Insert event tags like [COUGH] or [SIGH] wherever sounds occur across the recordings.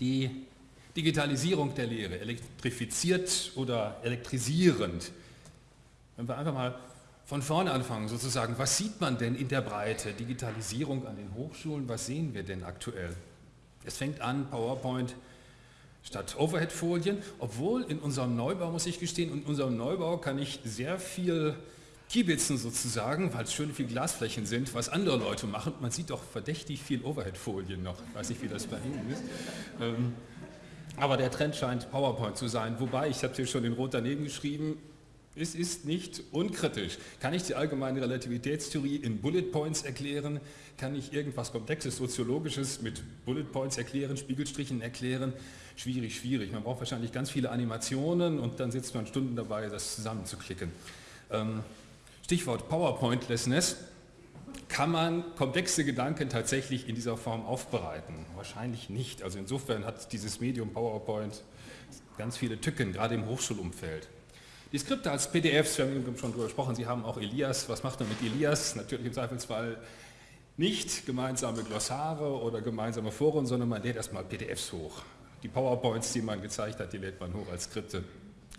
Die Digitalisierung der Lehre, elektrifiziert oder elektrisierend. Wenn wir einfach mal von vorne anfangen, sozusagen, was sieht man denn in der Breite? Digitalisierung an den Hochschulen, was sehen wir denn aktuell? Es fängt an, PowerPoint statt Overhead-Folien, obwohl in unserem Neubau, muss ich gestehen, in unserem Neubau kann ich sehr viel Kiebitzen sozusagen, weil es schön viel Glasflächen sind, was andere Leute machen. Man sieht doch verdächtig viel Overhead-Folien noch. Ich weiß nicht, wie das bei Ihnen ist. Ähm, aber der Trend scheint PowerPoint zu sein. Wobei, ich habe hier schon in Rot daneben geschrieben, es ist nicht unkritisch. Kann ich die allgemeine Relativitätstheorie in Bullet Points erklären? Kann ich irgendwas Komplexes, Soziologisches mit Bullet Points erklären, Spiegelstrichen erklären? Schwierig, schwierig. Man braucht wahrscheinlich ganz viele Animationen und dann sitzt man Stunden dabei, das zusammenzuklicken. Ähm, Stichwort PowerPointlessness. Kann man komplexe Gedanken tatsächlich in dieser Form aufbereiten? Wahrscheinlich nicht. Also insofern hat dieses Medium PowerPoint ganz viele Tücken, gerade im Hochschulumfeld. Die Skripte als PDFs, wir haben schon darüber gesprochen, Sie haben auch Elias. Was macht man mit Elias? Natürlich im Zweifelsfall nicht gemeinsame Glossare oder gemeinsame Foren, sondern man lädt erstmal PDFs hoch. Die PowerPoints, die man gezeigt hat, die lädt man hoch als Skripte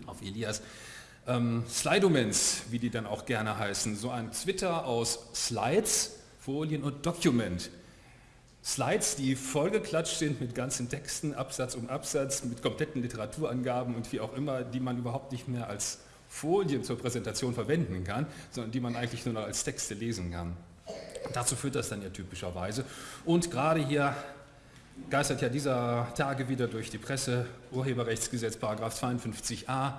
auf Elias. Ähm, Slidoments, wie die dann auch gerne heißen, so ein Twitter aus Slides, Folien und Document. Slides, die vollgeklatscht sind mit ganzen Texten, Absatz um Absatz, mit kompletten Literaturangaben und wie auch immer, die man überhaupt nicht mehr als Folien zur Präsentation verwenden kann, sondern die man eigentlich nur noch als Texte lesen kann. Dazu führt das dann ja typischerweise. Und gerade hier geistert ja dieser Tage wieder durch die Presse, Urheberrechtsgesetz, Paragraph 52a,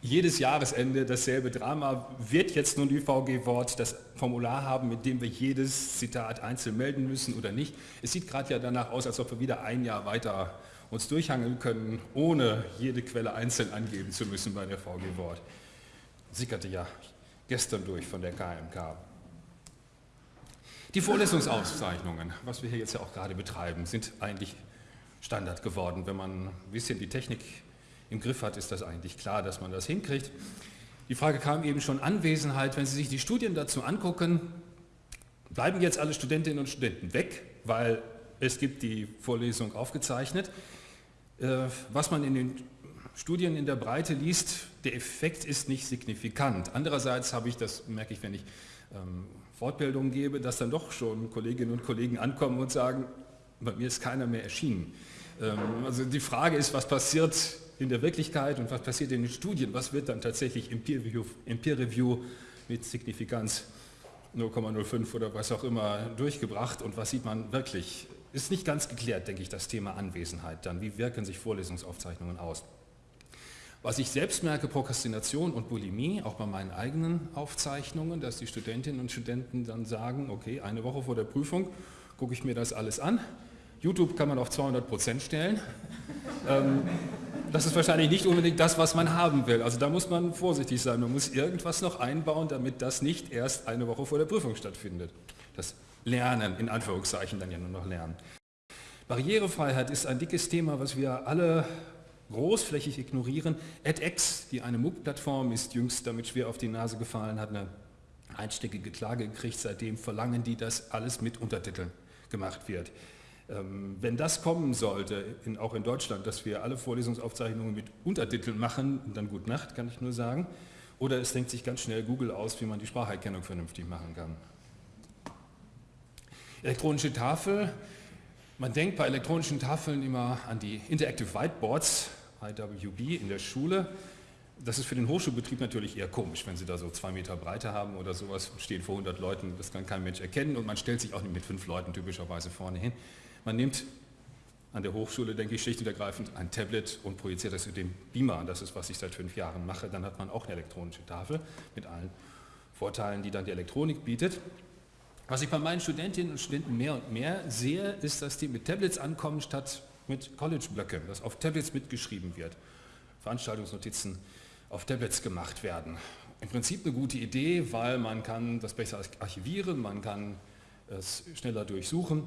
jedes Jahresende dasselbe Drama. Wird jetzt nun ÜVG-Wort das Formular haben, mit dem wir jedes Zitat einzeln melden müssen oder nicht? Es sieht gerade ja danach aus, als ob wir wieder ein Jahr weiter uns durchhangeln können, ohne jede Quelle einzeln angeben zu müssen bei der VG-Wort sickerte ja gestern durch von der KMK. Die Vorlesungsauszeichnungen, was wir hier jetzt ja auch gerade betreiben, sind eigentlich Standard geworden. Wenn man ein bisschen die Technik im Griff hat, ist das eigentlich klar, dass man das hinkriegt. Die Frage kam eben schon Anwesenheit. Wenn Sie sich die Studien dazu angucken, bleiben jetzt alle Studentinnen und Studenten weg, weil es gibt die Vorlesung aufgezeichnet. Äh, was man in den Studien in der Breite liest, der Effekt ist nicht signifikant. Andererseits habe ich, das merke ich, wenn ich ähm, Fortbildungen gebe, dass dann doch schon Kolleginnen und Kollegen ankommen und sagen, bei mir ist keiner mehr erschienen. Ähm, also die Frage ist, was passiert in der Wirklichkeit und was passiert in den Studien, was wird dann tatsächlich im Peer Review, im Peer -Review mit Signifikanz 0,05 oder was auch immer durchgebracht und was sieht man wirklich. Ist nicht ganz geklärt, denke ich, das Thema Anwesenheit dann. Wie wirken sich Vorlesungsaufzeichnungen aus? Was ich selbst merke, Prokrastination und Bulimie, auch bei meinen eigenen Aufzeichnungen, dass die Studentinnen und Studenten dann sagen, okay, eine Woche vor der Prüfung gucke ich mir das alles an. YouTube kann man auf 200 Prozent stellen. [LAUGHS] ähm, das ist wahrscheinlich nicht unbedingt das, was man haben will. Also da muss man vorsichtig sein. Man muss irgendwas noch einbauen, damit das nicht erst eine Woche vor der Prüfung stattfindet. Das Lernen, in Anführungszeichen dann ja nur noch Lernen. Barrierefreiheit ist ein dickes Thema, was wir alle großflächig ignorieren. edX, die eine MOOC-Plattform ist, jüngst damit schwer auf die Nase gefallen, hat eine einstickige Klage gekriegt, seitdem verlangen die, dass alles mit Untertiteln gemacht wird. Ähm, wenn das kommen sollte, in, auch in Deutschland, dass wir alle Vorlesungsaufzeichnungen mit Untertiteln machen, dann gut Nacht, kann ich nur sagen. Oder es denkt sich ganz schnell Google aus, wie man die Spracherkennung vernünftig machen kann. Elektronische Tafel. Man denkt bei elektronischen Tafeln immer an die Interactive Whiteboards, IWB in der Schule. Das ist für den Hochschulbetrieb natürlich eher komisch, wenn Sie da so zwei Meter Breite haben oder sowas, stehen vor 100 Leuten, das kann kein Mensch erkennen und man stellt sich auch nicht mit fünf Leuten typischerweise vorne hin. Man nimmt an der Hochschule, denke ich, schlicht und ergreifend ein Tablet und projiziert das in den Beamer. Das ist, was ich seit fünf Jahren mache. Dann hat man auch eine elektronische Tafel mit allen Vorteilen, die dann die Elektronik bietet. Was ich bei meinen Studentinnen und Studenten mehr und mehr sehe, ist, dass die mit Tablets ankommen statt mit College-Blöcken, dass auf Tablets mitgeschrieben wird, Veranstaltungsnotizen auf Tablets gemacht werden. Im Prinzip eine gute Idee, weil man kann das besser archivieren, man kann es schneller durchsuchen,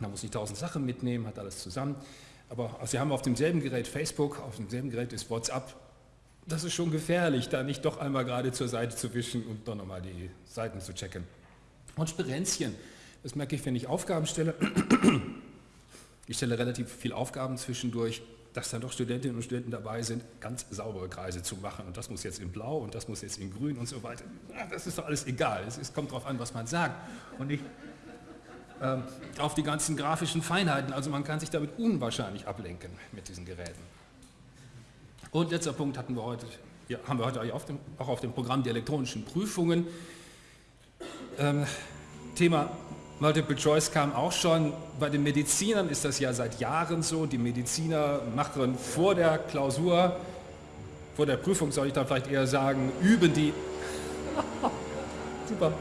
man muss nicht tausend Sachen mitnehmen, hat alles zusammen. Aber Sie haben auf demselben Gerät Facebook, auf demselben Gerät ist WhatsApp. Das ist schon gefährlich, da nicht doch einmal gerade zur Seite zu wischen und dann nochmal die Seiten zu checken. Und Sperenzchen, das merke ich, wenn ich Aufgaben stelle. Ich stelle relativ viele Aufgaben zwischendurch, dass dann doch Studentinnen und Studenten dabei sind, ganz saubere Kreise zu machen. Und das muss jetzt in Blau und das muss jetzt in Grün und so weiter. Das ist doch alles egal. Es kommt darauf an, was man sagt. Und ähm, auf die ganzen grafischen Feinheiten. Also man kann sich damit unwahrscheinlich ablenken mit diesen Geräten. Und letzter Punkt hatten wir heute, ja, haben wir heute auch auf, dem, auch auf dem Programm die elektronischen Prüfungen. Ähm, Thema Multiple Choice kam auch schon. Bei den Medizinern ist das ja seit Jahren so. Die Mediziner machen vor der Klausur, vor der Prüfung soll ich dann vielleicht eher sagen, üben die. [LAUGHS] Super.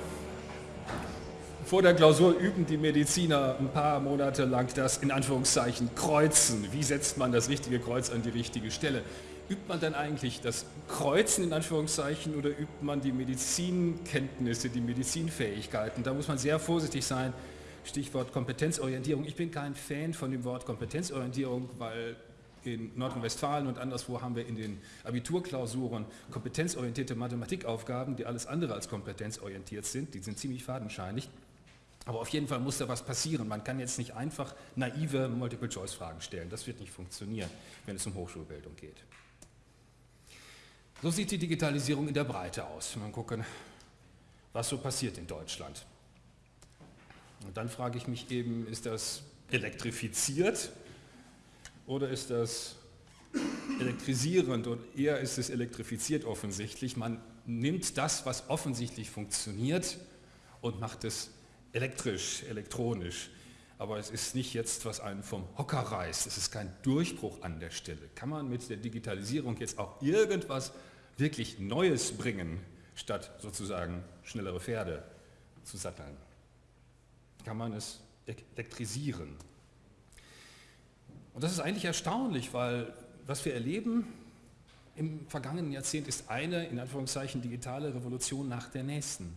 Vor der Klausur üben die Mediziner ein paar Monate lang das in Anführungszeichen Kreuzen. Wie setzt man das richtige Kreuz an die richtige Stelle? Übt man dann eigentlich das Kreuzen in Anführungszeichen oder übt man die Medizinkenntnisse, die Medizinfähigkeiten? Da muss man sehr vorsichtig sein. Stichwort Kompetenzorientierung. Ich bin kein Fan von dem Wort Kompetenzorientierung, weil in Nordrhein-Westfalen und anderswo haben wir in den Abiturklausuren kompetenzorientierte Mathematikaufgaben, die alles andere als kompetenzorientiert sind. Die sind ziemlich fadenscheinig. Aber auf jeden Fall muss da was passieren. Man kann jetzt nicht einfach naive Multiple-Choice-Fragen stellen. Das wird nicht funktionieren, wenn es um Hochschulbildung geht. So sieht die Digitalisierung in der Breite aus. Mal gucken, was so passiert in Deutschland. Und dann frage ich mich eben, ist das elektrifiziert oder ist das elektrisierend und eher ist es elektrifiziert offensichtlich. Man nimmt das, was offensichtlich funktioniert und macht es elektrisch, elektronisch. Aber es ist nicht jetzt, was einen vom Hocker reißt. Es ist kein Durchbruch an der Stelle. Kann man mit der Digitalisierung jetzt auch irgendwas wirklich Neues bringen, statt sozusagen schnellere Pferde zu satteln? Kann man es elektrisieren? Und das ist eigentlich erstaunlich, weil was wir erleben im vergangenen Jahrzehnt ist eine, in Anführungszeichen, digitale Revolution nach der nächsten.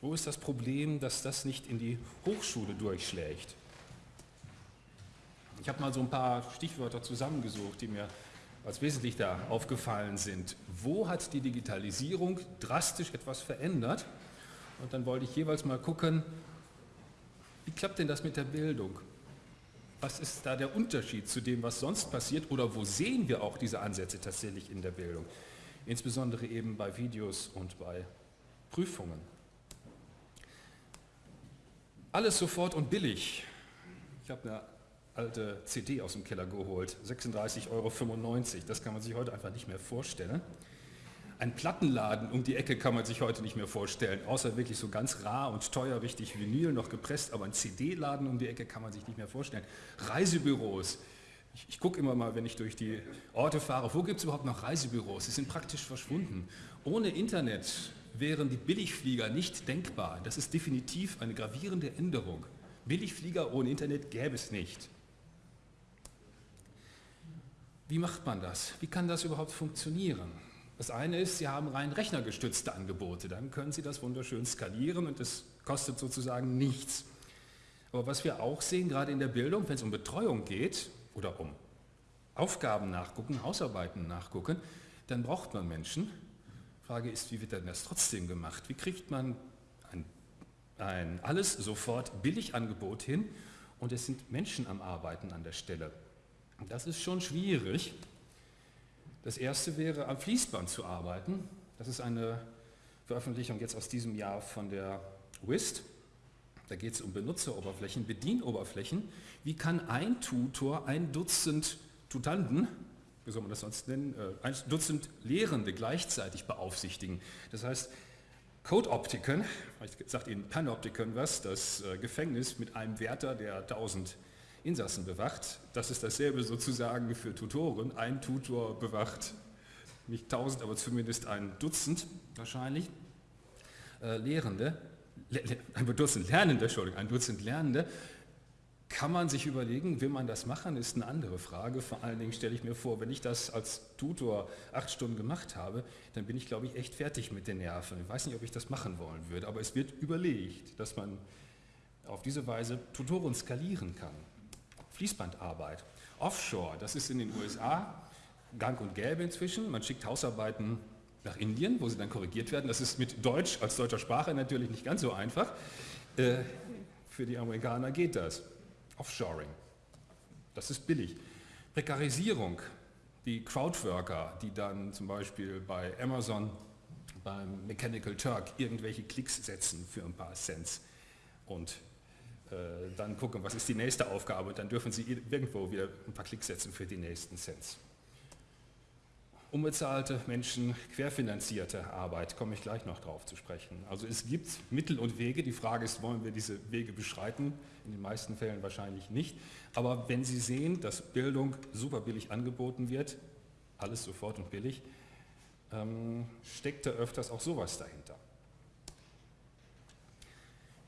Wo ist das Problem, dass das nicht in die Hochschule durchschlägt? Ich habe mal so ein paar Stichwörter zusammengesucht, die mir als wesentlich da aufgefallen sind. Wo hat die Digitalisierung drastisch etwas verändert? Und dann wollte ich jeweils mal gucken, wie klappt denn das mit der Bildung? Was ist da der Unterschied zu dem, was sonst passiert oder wo sehen wir auch diese Ansätze tatsächlich in der Bildung? Insbesondere eben bei Videos und bei Prüfungen. Alles sofort und billig. Ich habe eine alte CD aus dem Keller geholt, 36,95 Euro. Das kann man sich heute einfach nicht mehr vorstellen. Ein Plattenladen um die Ecke kann man sich heute nicht mehr vorstellen, außer wirklich so ganz rar und teuer, richtig Vinyl noch gepresst, aber ein CD-Laden um die Ecke kann man sich nicht mehr vorstellen. Reisebüros. Ich, ich gucke immer mal, wenn ich durch die Orte fahre, wo gibt es überhaupt noch Reisebüros? Sie sind praktisch verschwunden. Ohne Internet wären die Billigflieger nicht denkbar. Das ist definitiv eine gravierende Änderung. Billigflieger ohne Internet gäbe es nicht. Wie macht man das? Wie kann das überhaupt funktionieren? Das eine ist, Sie haben rein rechnergestützte Angebote, dann können Sie das wunderschön skalieren und es kostet sozusagen nichts. Aber was wir auch sehen, gerade in der Bildung, wenn es um Betreuung geht oder um Aufgaben nachgucken, Hausarbeiten nachgucken, dann braucht man Menschen, Frage ist, wie wird denn das trotzdem gemacht? Wie kriegt man ein, ein alles sofort billig Angebot hin und es sind Menschen am Arbeiten an der Stelle? Das ist schon schwierig. Das erste wäre, am Fließband zu arbeiten. Das ist eine Veröffentlichung jetzt aus diesem Jahr von der WIST. Da geht es um Benutzeroberflächen, Bedienoberflächen. Wie kann ein Tutor ein Dutzend Tutanten wie soll man das sonst nennen, äh, ein Dutzend Lehrende gleichzeitig beaufsichtigen. Das heißt, Code-Optiken, ich sage Ihnen Panoptiken was, das äh, Gefängnis mit einem Wärter, der 1000 Insassen bewacht, das ist dasselbe sozusagen für Tutoren. Ein Tutor bewacht nicht 1000, aber zumindest ein Dutzend wahrscheinlich äh, Lehrende, ein Dutzend Lernende, Entschuldigung, ein Dutzend Lernende kann man sich überlegen, will man das machen, ist eine andere Frage. Vor allen Dingen stelle ich mir vor, wenn ich das als Tutor acht Stunden gemacht habe, dann bin ich, glaube ich, echt fertig mit den Nerven. Ich weiß nicht, ob ich das machen wollen würde, aber es wird überlegt, dass man auf diese Weise Tutoren skalieren kann. Fließbandarbeit. Offshore, das ist in den USA gang und gäbe inzwischen. Man schickt Hausarbeiten nach Indien, wo sie dann korrigiert werden. Das ist mit Deutsch als deutscher Sprache natürlich nicht ganz so einfach. Äh, für die Amerikaner geht das. Offshoring. Das ist billig. Prekarisierung, die Crowdworker, die dann zum Beispiel bei Amazon, beim Mechanical Turk irgendwelche Klicks setzen für ein paar Cents und äh, dann gucken, was ist die nächste Aufgabe, dann dürfen sie irgendwo wieder ein paar Klicks setzen für die nächsten Cents. Unbezahlte Menschen, querfinanzierte Arbeit, komme ich gleich noch drauf zu sprechen. Also es gibt Mittel und Wege, die Frage ist, wollen wir diese Wege beschreiten? In den meisten Fällen wahrscheinlich nicht. Aber wenn Sie sehen, dass Bildung super billig angeboten wird, alles sofort und billig, ähm, steckt da öfters auch sowas dahinter.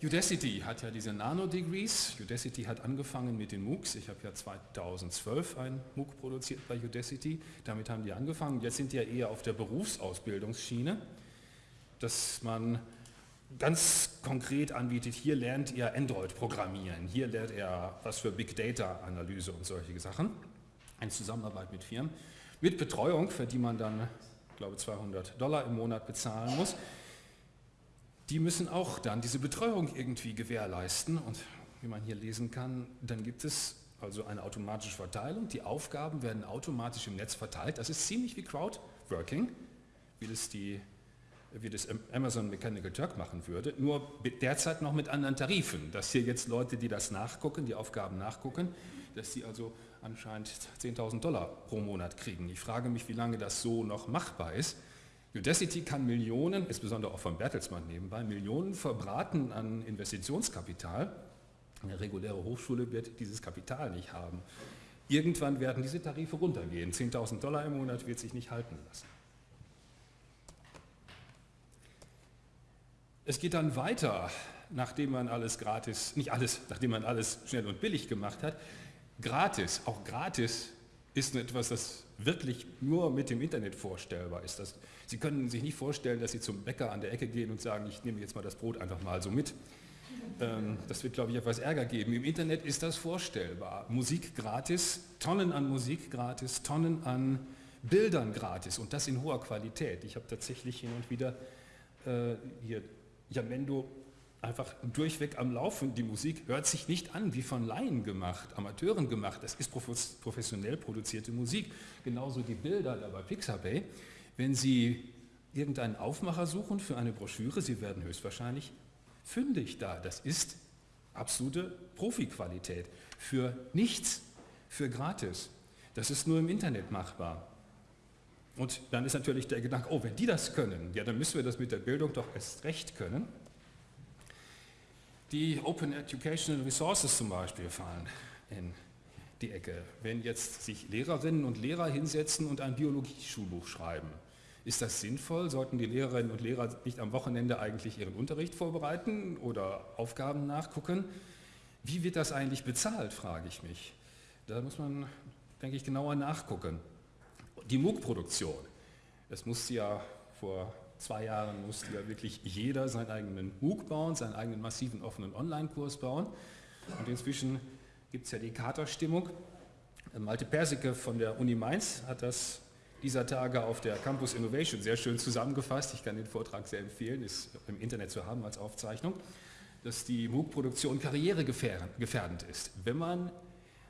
Udacity hat ja diese Nano-Degrees. Udacity hat angefangen mit den MOOCs. Ich habe ja 2012 ein MOOC produziert bei Udacity. Damit haben die angefangen. Jetzt sind die ja eher auf der Berufsausbildungsschiene, dass man ganz konkret anbietet, hier lernt ihr Android programmieren, hier lernt ihr was für Big Data Analyse und solche Sachen. Eine Zusammenarbeit mit Firmen. Mit Betreuung, für die man dann, ich glaube 200 Dollar im Monat bezahlen muss die müssen auch dann diese Betreuung irgendwie gewährleisten. Und wie man hier lesen kann, dann gibt es also eine automatische Verteilung, die Aufgaben werden automatisch im Netz verteilt, das ist ziemlich wie Crowdworking, wie das, die, wie das Amazon Mechanical Turk machen würde, nur derzeit noch mit anderen Tarifen, dass hier jetzt Leute, die das nachgucken, die Aufgaben nachgucken, dass sie also anscheinend 10.000 Dollar pro Monat kriegen. Ich frage mich, wie lange das so noch machbar ist, Udacity kann Millionen, insbesondere auch von Bertelsmann nebenbei, Millionen verbraten an Investitionskapital. Eine reguläre Hochschule wird dieses Kapital nicht haben. Irgendwann werden diese Tarife runtergehen. 10.000 Dollar im Monat wird sich nicht halten lassen. Es geht dann weiter, nachdem man alles gratis, nicht alles, nachdem man alles schnell und billig gemacht hat. Gratis, auch gratis ist etwas, das wirklich nur mit dem Internet vorstellbar ist. Das, Sie können sich nicht vorstellen, dass Sie zum Bäcker an der Ecke gehen und sagen, ich nehme jetzt mal das Brot einfach mal so mit. Ähm, das wird, glaube ich, etwas Ärger geben. Im Internet ist das vorstellbar. Musik gratis, Tonnen an Musik gratis, Tonnen an Bildern gratis und das in hoher Qualität. Ich habe tatsächlich hin und wieder äh, hier Jamendo einfach durchweg am Laufen. Die Musik hört sich nicht an wie von Laien gemacht, Amateuren gemacht. Das ist professionell produzierte Musik. Genauso die Bilder da bei Pixabay. Wenn Sie irgendeinen Aufmacher suchen für eine Broschüre, Sie werden höchstwahrscheinlich fündig da. Das ist absolute Profiqualität. Für nichts, für gratis. Das ist nur im Internet machbar. Und dann ist natürlich der Gedanke, oh, wenn die das können, ja, dann müssen wir das mit der Bildung doch erst recht können. Die Open Educational Resources zum Beispiel fallen in die Ecke. Wenn jetzt sich Lehrerinnen und Lehrer hinsetzen und ein Biologie-Schulbuch schreiben, ist das sinnvoll? Sollten die Lehrerinnen und Lehrer nicht am Wochenende eigentlich ihren Unterricht vorbereiten oder Aufgaben nachgucken? Wie wird das eigentlich bezahlt, frage ich mich. Da muss man, denke ich, genauer nachgucken. Die MOOC-Produktion, das musste ja vor zwei Jahren musste ja wirklich jeder seinen eigenen MOOC bauen, seinen eigenen massiven offenen Online-Kurs bauen. Und inzwischen gibt es ja die Katerstimmung. Malte Persicke von der Uni Mainz hat das dieser Tage auf der Campus Innovation sehr schön zusammengefasst. Ich kann den Vortrag sehr empfehlen, ist im Internet zu haben als Aufzeichnung, dass die MOOC-Produktion karrieregefährdend ist. Wenn man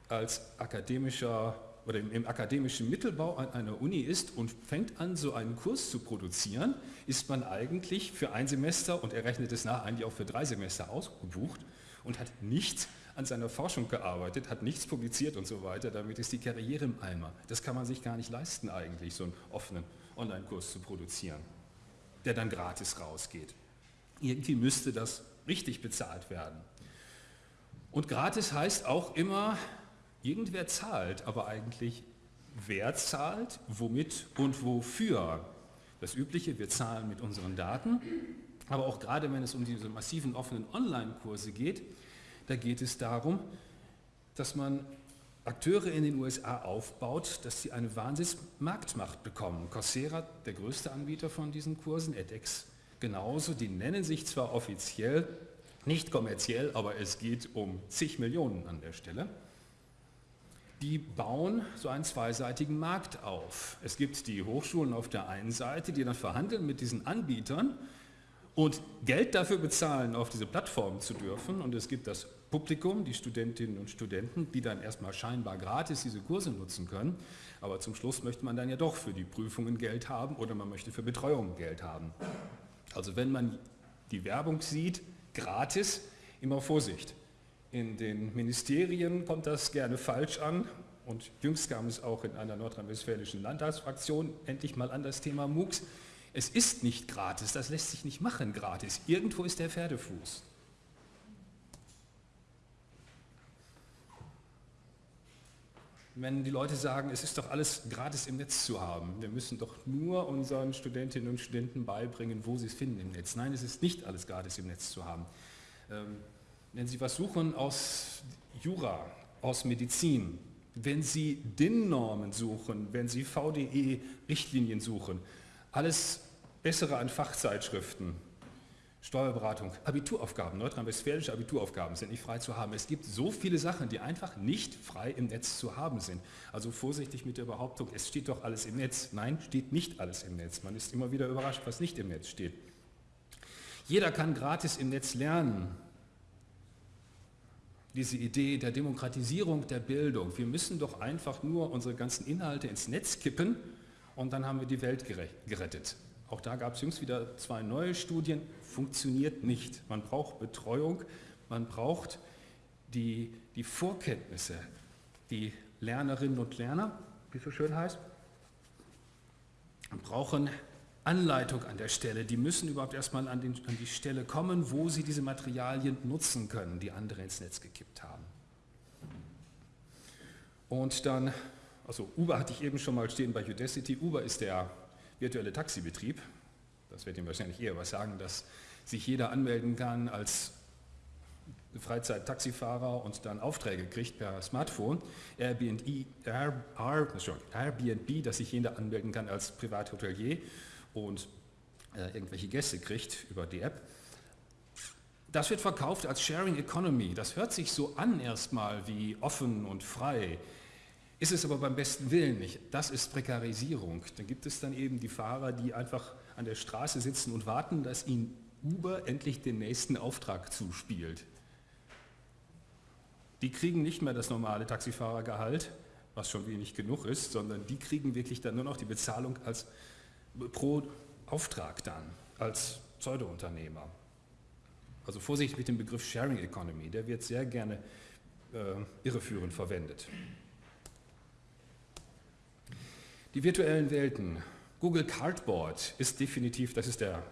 als akademischer oder im, im, akademischen Mittelbau an einer Uni ist und fängt an, so einen Kurs zu produzieren, ist man eigentlich für ein Semester und er rechnet es nach, eigentlich auch für drei Semester ausgebucht und hat nichts an seiner Forschung gearbeitet, hat nichts publiziert und so weiter, damit ist die Karriere im Eimer. Das kann man sich gar nicht leisten eigentlich, so einen offenen Online-Kurs zu produzieren, der dann gratis rausgeht. Irgendwie müsste das richtig bezahlt werden. Und gratis heißt auch immer, Irgendwer zahlt, aber eigentlich wer zahlt, womit und wofür. Das Übliche, wir zahlen mit unseren Daten, aber auch gerade wenn es um diese massiven offenen Online-Kurse geht, da geht es darum, dass man Akteure in den USA aufbaut, dass sie eine Wahnsinnsmarktmacht bekommen. Coursera, der größte Anbieter von diesen Kursen, edX genauso, die nennen sich zwar offiziell nicht kommerziell, aber es geht um zig Millionen an der Stelle die bauen so einen zweiseitigen Markt auf. Es gibt die Hochschulen auf der einen Seite, die dann verhandeln mit diesen Anbietern und Geld dafür bezahlen, auf diese Plattform zu dürfen. Und es gibt das Publikum, die Studentinnen und Studenten, die dann erstmal scheinbar gratis diese Kurse nutzen können. Aber zum Schluss möchte man dann ja doch für die Prüfungen Geld haben oder man möchte für Betreuung Geld haben. Also wenn man die Werbung sieht, gratis, immer Vorsicht. In den Ministerien kommt das gerne falsch an und jüngst kam es auch in einer nordrhein-westfälischen Landtagsfraktion endlich mal an das Thema MOOCs. Es ist nicht gratis, das lässt sich nicht machen gratis. Irgendwo ist der Pferdefuß. Wenn die Leute sagen, es ist doch alles gratis im Netz zu haben, wir müssen doch nur unseren Studentinnen und Studenten beibringen, wo sie es finden im Netz. Nein, es ist nicht alles gratis im Netz zu haben. Wenn Sie was suchen aus Jura, aus Medizin, wenn Sie DIN-Normen suchen, wenn Sie VDE-Richtlinien suchen, alles bessere an Fachzeitschriften, Steuerberatung, Abituraufgaben, nordrhein-westfälische Abituraufgaben sind nicht frei zu haben. Es gibt so viele Sachen, die einfach nicht frei im Netz zu haben sind. Also vorsichtig mit der Behauptung, es steht doch alles im Netz. Nein, steht nicht alles im Netz. Man ist immer wieder überrascht, was nicht im Netz steht. Jeder kann gratis im Netz lernen. Diese Idee der Demokratisierung der Bildung. Wir müssen doch einfach nur unsere ganzen Inhalte ins Netz kippen und dann haben wir die Welt gerettet. Auch da gab es jüngst wieder zwei neue Studien, funktioniert nicht. Man braucht Betreuung, man braucht die, die Vorkenntnisse, die Lernerinnen und Lerner, wie es so schön heißt, brauchen Anleitung an der Stelle. Die müssen überhaupt erstmal an, den, an die Stelle kommen, wo sie diese Materialien nutzen können, die andere ins Netz gekippt haben. Und dann, also Uber hatte ich eben schon mal stehen bei Udacity. Uber ist der virtuelle Taxibetrieb, das wird Ihnen wahrscheinlich eher was sagen, dass sich jeder anmelden kann als Freizeit-Taxifahrer und dann Aufträge kriegt per Smartphone. Airbnb, Airbnb, dass sich jeder anmelden kann als Privathotelier und äh, irgendwelche Gäste kriegt über die App. Das wird verkauft als Sharing Economy. Das hört sich so an erstmal wie offen und frei. Ist es aber beim besten Willen nicht. Das ist Prekarisierung. Dann gibt es dann eben die Fahrer, die einfach an der Straße sitzen und warten, dass ihnen Uber endlich den nächsten Auftrag zuspielt. Die kriegen nicht mehr das normale Taxifahrergehalt, was schon wenig genug ist, sondern die kriegen wirklich dann nur noch die Bezahlung als pro Auftrag dann, als Pseudounternehmer. Also Vorsicht mit dem Begriff Sharing Economy, der wird sehr gerne äh, irreführend verwendet. Die virtuellen Welten. Google Cardboard ist definitiv, das ist der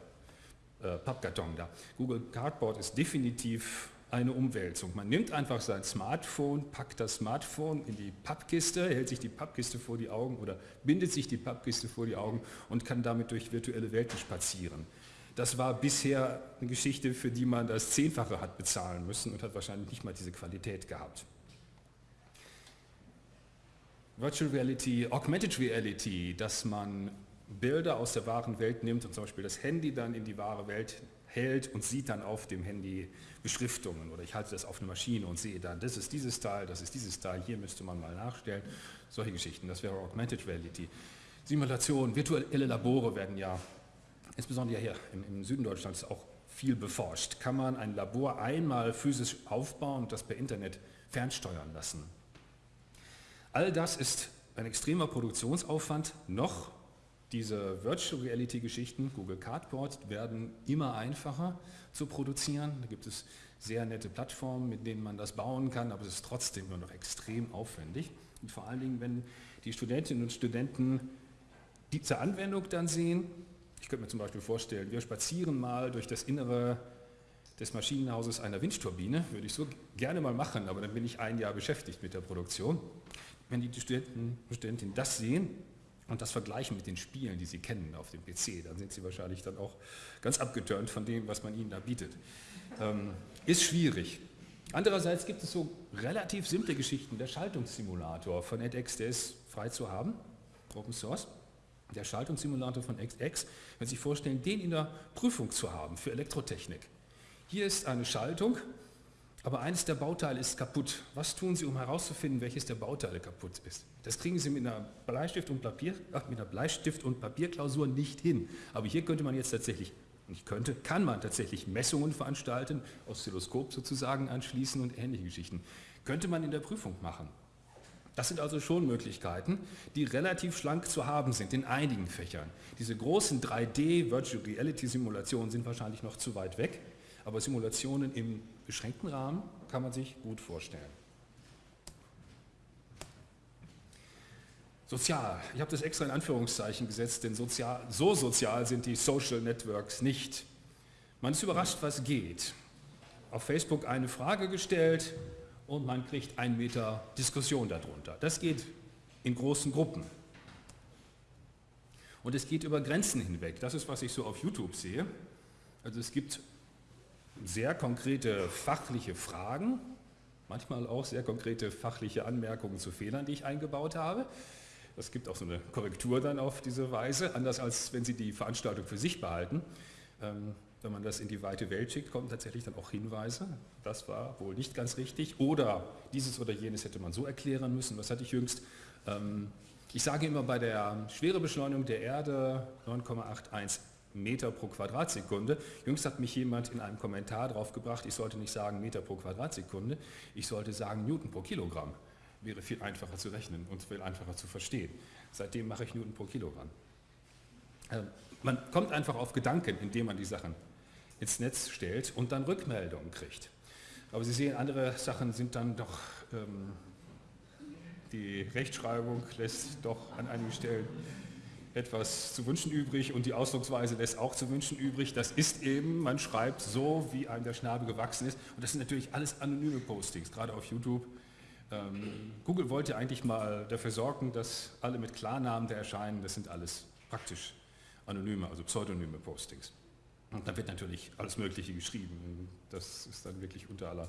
äh, Pappkarton da, Google Cardboard ist definitiv eine Umwälzung. Man nimmt einfach sein Smartphone, packt das Smartphone in die Pappkiste, hält sich die Pappkiste vor die Augen oder bindet sich die Pappkiste vor die Augen und kann damit durch virtuelle Welten spazieren. Das war bisher eine Geschichte, für die man das Zehnfache hat bezahlen müssen und hat wahrscheinlich nicht mal diese Qualität gehabt. Virtual Reality, Augmented Reality, dass man Bilder aus der wahren Welt nimmt und zum Beispiel das Handy dann in die wahre Welt hält und sieht dann auf dem Handy Beschriftungen oder ich halte das auf eine Maschine und sehe dann, das ist dieses Teil, das ist dieses Teil, hier müsste man mal nachstellen. Solche Geschichten, das wäre Augmented Reality. Simulation, virtuelle Labore werden ja, insbesondere hier im, im Süden Deutschlands auch viel beforscht. Kann man ein Labor einmal physisch aufbauen und das per Internet fernsteuern lassen? All das ist ein extremer Produktionsaufwand. Noch diese Virtual Reality Geschichten, Google Cardboard, werden immer einfacher zu produzieren. Da gibt es sehr nette Plattformen, mit denen man das bauen kann, aber es ist trotzdem nur noch extrem aufwendig. Und vor allen Dingen, wenn die Studentinnen und Studenten diese Anwendung dann sehen, ich könnte mir zum Beispiel vorstellen, wir spazieren mal durch das Innere des Maschinenhauses einer Windturbine, würde ich so gerne mal machen, aber dann bin ich ein Jahr beschäftigt mit der Produktion wenn die Studenten und Studentinnen das sehen und das vergleichen mit den Spielen, die sie kennen auf dem PC, dann sind sie wahrscheinlich dann auch ganz abgeturnt von dem, was man ihnen da bietet. Ähm, ist schwierig. Andererseits gibt es so relativ simple Geschichten. Der Schaltungssimulator von edX, der ist frei zu haben, Open Source. Der Schaltungssimulator von edX, wenn Sie sich vorstellen, den in der Prüfung zu haben für Elektrotechnik. Hier ist eine Schaltung, aber eines der Bauteile ist kaputt. Was tun Sie, um herauszufinden, welches der Bauteile kaputt ist? Das kriegen Sie mit einer Bleistift- und, Papier, ach, mit einer Bleistift und Papierklausur nicht hin. Aber hier könnte man jetzt tatsächlich Ich könnte, kann man tatsächlich Messungen veranstalten, Oszilloskop sozusagen anschließen und ähnliche Geschichten. Könnte man in der Prüfung machen. Das sind also schon Möglichkeiten, die relativ schlank zu haben sind in einigen Fächern. Diese großen 3D Virtual Reality Simulationen sind wahrscheinlich noch zu weit weg, aber Simulationen im beschränkten Rahmen kann man sich gut vorstellen. Sozial. Ich habe das extra in Anführungszeichen gesetzt, denn sozial, so sozial sind die Social Networks nicht. Man ist überrascht, was geht. Auf Facebook eine Frage gestellt und man kriegt einen Meter Diskussion darunter. Das geht in großen Gruppen. Und es geht über Grenzen hinweg. Das ist, was ich so auf YouTube sehe. Also es gibt sehr konkrete fachliche Fragen, manchmal auch sehr konkrete fachliche Anmerkungen zu Fehlern, die ich eingebaut habe. Es gibt auch so eine Korrektur dann auf diese Weise, anders als wenn Sie die Veranstaltung für sich behalten. Ähm, wenn man das in die weite Welt schickt, kommen tatsächlich dann auch Hinweise. Das war wohl nicht ganz richtig. Oder dieses oder jenes hätte man so erklären müssen. Was hatte ich jüngst? Ähm, ich sage immer bei der Schwerebeschleunigung der Erde 9,81 Meter pro Quadratsekunde. Jüngst hat mich jemand in einem Kommentar drauf gebracht, ich sollte nicht sagen Meter pro Quadratsekunde, ich sollte sagen Newton pro Kilogramm wäre viel einfacher zu rechnen und viel einfacher zu verstehen. Seitdem mache ich Newton pro Kilogramm. Ähm, man kommt einfach auf Gedanken, indem man die Sachen ins Netz stellt und dann Rückmeldungen kriegt. Aber Sie sehen, andere Sachen sind dann doch, ähm, die Rechtschreibung lässt doch an einigen Stellen etwas zu wünschen übrig und die Ausdrucksweise lässt auch zu wünschen übrig. Das ist eben, man schreibt so, wie einem der Schnabel gewachsen ist. Und das sind natürlich alles anonyme Postings, gerade auf YouTube ähm, Google wollte eigentlich mal dafür sorgen, dass alle mit Klarnamen, der erscheinen, das sind alles praktisch anonyme, also pseudonyme Postings. Und da wird natürlich alles Mögliche geschrieben. Das ist dann wirklich unter, aller,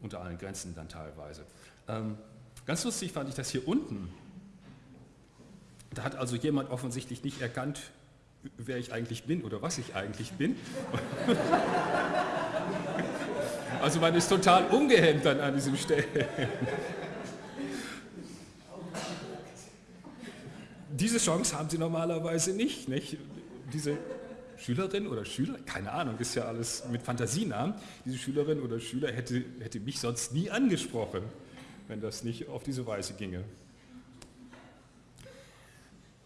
unter allen Grenzen dann teilweise. Ähm, ganz lustig fand ich das hier unten. Da hat also jemand offensichtlich nicht erkannt, wer ich eigentlich bin oder was ich eigentlich bin. [LAUGHS] Also man ist total ungehemmt dann an diesem Stellen. Diese Chance haben sie normalerweise nicht. nicht? Diese Schülerin oder Schüler, keine Ahnung, ist ja alles mit Fantasienamen, diese Schülerin oder Schüler hätte, hätte mich sonst nie angesprochen, wenn das nicht auf diese Weise ginge.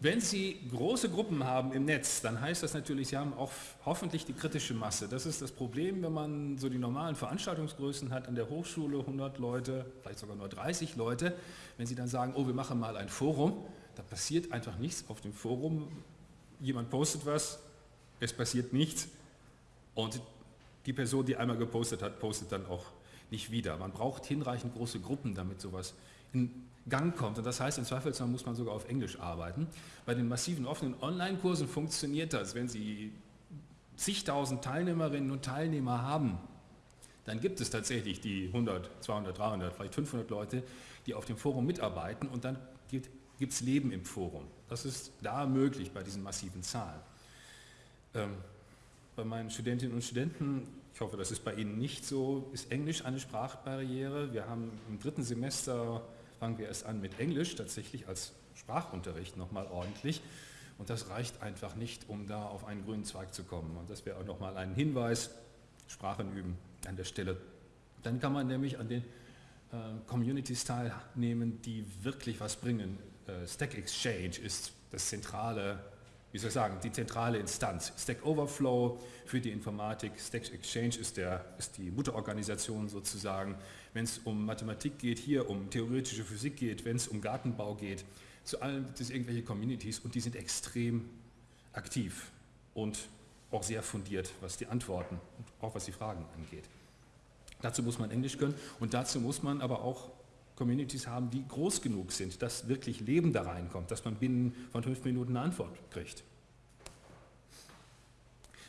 Wenn Sie große Gruppen haben im Netz, dann heißt das natürlich, Sie haben auch hoffentlich die kritische Masse. Das ist das Problem, wenn man so die normalen Veranstaltungsgrößen hat, an der Hochschule 100 Leute, vielleicht sogar nur 30 Leute. Wenn Sie dann sagen, oh, wir machen mal ein Forum, da passiert einfach nichts auf dem Forum. Jemand postet was, es passiert nichts und die Person, die einmal gepostet hat, postet dann auch nicht wieder. Man braucht hinreichend große Gruppen, damit sowas in Gang kommt. Und das heißt, im Zweifelsfall muss man sogar auf Englisch arbeiten. Bei den massiven offenen Online-Kursen funktioniert das. Wenn Sie zigtausend Teilnehmerinnen und Teilnehmer haben, dann gibt es tatsächlich die 100, 200, 300, vielleicht 500 Leute, die auf dem Forum mitarbeiten und dann gibt es Leben im Forum. Das ist da möglich bei diesen massiven Zahlen. Ähm, bei meinen Studentinnen und Studenten, ich hoffe, das ist bei Ihnen nicht so, ist Englisch eine Sprachbarriere. Wir haben im dritten Semester fangen wir erst an mit Englisch, tatsächlich als Sprachunterricht nochmal ordentlich. Und das reicht einfach nicht, um da auf einen grünen Zweig zu kommen. Und das wäre auch nochmal ein Hinweis, Sprachen üben an der Stelle. Dann kann man nämlich an den äh, Communities teilnehmen, die wirklich was bringen. Äh, Stack Exchange ist das zentrale, wie soll ich sagen, die zentrale Instanz. Stack Overflow für die Informatik, Stack Exchange ist, der, ist die Mutterorganisation sozusagen wenn es um Mathematik geht, hier um theoretische Physik geht, wenn es um Gartenbau geht, zu allen gibt es irgendwelche Communities und die sind extrem aktiv und auch sehr fundiert, was die Antworten und auch was die Fragen angeht. Dazu muss man Englisch können und dazu muss man aber auch Communities haben, die groß genug sind, dass wirklich Leben da reinkommt, dass man binnen von fünf Minuten eine Antwort kriegt.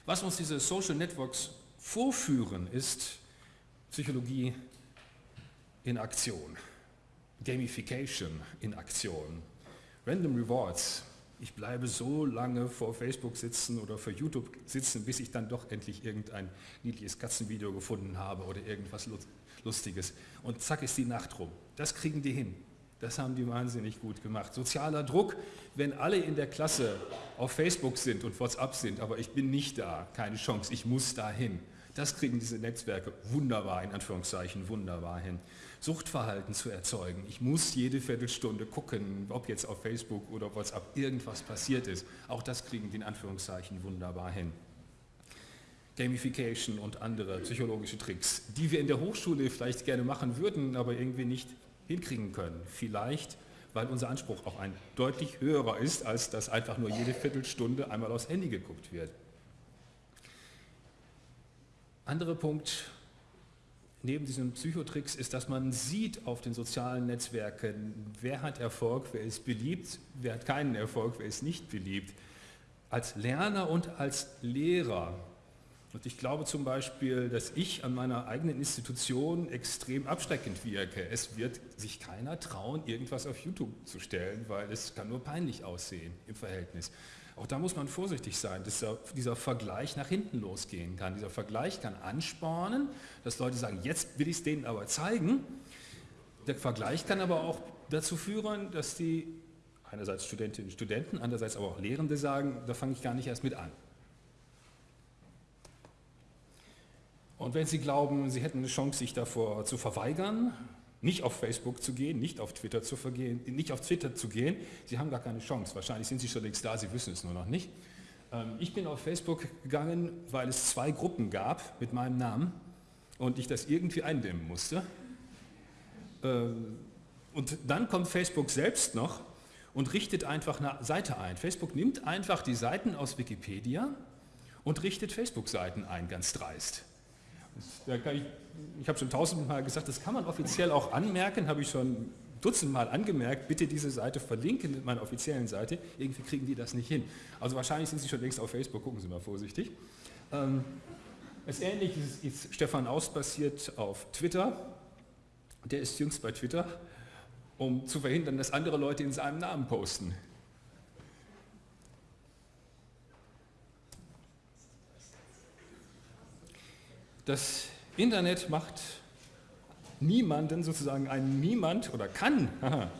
Was uns diese Social Networks vorführen, ist Psychologie in Aktion. Gamification in Aktion. Random Rewards. Ich bleibe so lange vor Facebook sitzen oder vor YouTube sitzen, bis ich dann doch endlich irgendein niedliches Katzenvideo gefunden habe oder irgendwas Lustiges. Und zack ist die Nacht rum. Das kriegen die hin. Das haben die wahnsinnig gut gemacht. Sozialer Druck, wenn alle in der Klasse auf Facebook sind und WhatsApp sind, aber ich bin nicht da, keine Chance, ich muss da hin. Das kriegen diese Netzwerke wunderbar, in Anführungszeichen wunderbar hin. Suchtverhalten zu erzeugen. Ich muss jede Viertelstunde gucken, ob jetzt auf Facebook oder WhatsApp irgendwas passiert ist. Auch das kriegen die in Anführungszeichen wunderbar hin. Gamification und andere psychologische Tricks, die wir in der Hochschule vielleicht gerne machen würden, aber irgendwie nicht hinkriegen können. Vielleicht, weil unser Anspruch auch ein deutlich höherer ist, als dass einfach nur jede Viertelstunde einmal aufs Handy geguckt wird. Anderer Punkt neben diesen Psychotricks ist, dass man sieht auf den sozialen Netzwerken, wer hat Erfolg, wer ist beliebt, wer hat keinen Erfolg, wer ist nicht beliebt. Als Lerner und als Lehrer und ich glaube zum Beispiel, dass ich an meiner eigenen Institution extrem abschreckend wirke. Es wird sich keiner trauen, irgendwas auf YouTube zu stellen, weil es kann nur peinlich aussehen im Verhältnis. Auch da muss man vorsichtig sein, dass dieser Vergleich nach hinten losgehen kann. Dieser Vergleich kann anspornen, dass Leute sagen, jetzt will ich es denen aber zeigen. Der Vergleich kann aber auch dazu führen, dass die einerseits Studentinnen und Studenten, andererseits aber auch Lehrende sagen, da fange ich gar nicht erst mit an. Und wenn Sie glauben, Sie hätten eine Chance, sich davor zu verweigern, nicht auf Facebook zu gehen, nicht auf Twitter zu, vergehen, nicht auf Twitter zu gehen, Sie haben gar keine Chance. Wahrscheinlich sind Sie schon längst da, Sie wissen es nur noch nicht. Ähm, ich bin auf Facebook gegangen, weil es zwei Gruppen gab mit meinem Namen und ich das irgendwie eindämmen musste. Ähm, und dann kommt Facebook selbst noch und richtet einfach eine Seite ein. Facebook nimmt einfach die Seiten aus Wikipedia und richtet Facebook-Seiten ein, ganz dreist. Ich, ich habe schon tausendmal gesagt, das kann man offiziell auch anmerken, habe ich schon dutzendmal angemerkt, bitte diese Seite verlinken mit meiner offiziellen Seite. Irgendwie kriegen die das nicht hin. Also wahrscheinlich sind sie schon längst auf Facebook, gucken Sie mal vorsichtig. Ähm, das Ähnliche ist, ist Stefan Aus passiert auf Twitter. Der ist jüngst bei Twitter, um zu verhindern, dass andere Leute in seinem Namen posten. Das Internet macht niemanden sozusagen einen Niemand oder kann,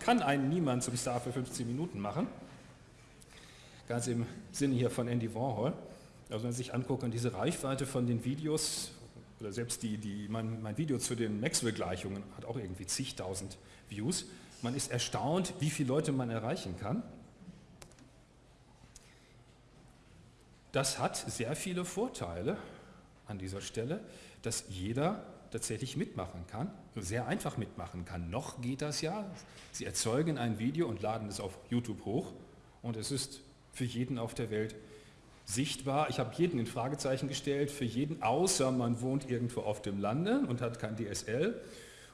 kann einen Niemand zum Star für 15 Minuten machen. Ganz im Sinne hier von Andy Warhol. Also wenn Sie sich angucken, diese Reichweite von den Videos, oder selbst die, die, mein, mein Video zu den Maxwell-Gleichungen hat auch irgendwie zigtausend Views. Man ist erstaunt, wie viele Leute man erreichen kann. Das hat sehr viele Vorteile an dieser Stelle, dass jeder tatsächlich mitmachen kann, sehr einfach mitmachen kann. Noch geht das ja. Sie erzeugen ein Video und laden es auf YouTube hoch und es ist für jeden auf der Welt sichtbar. Ich habe jeden in Fragezeichen gestellt, für jeden, außer man wohnt irgendwo auf dem Lande und hat kein DSL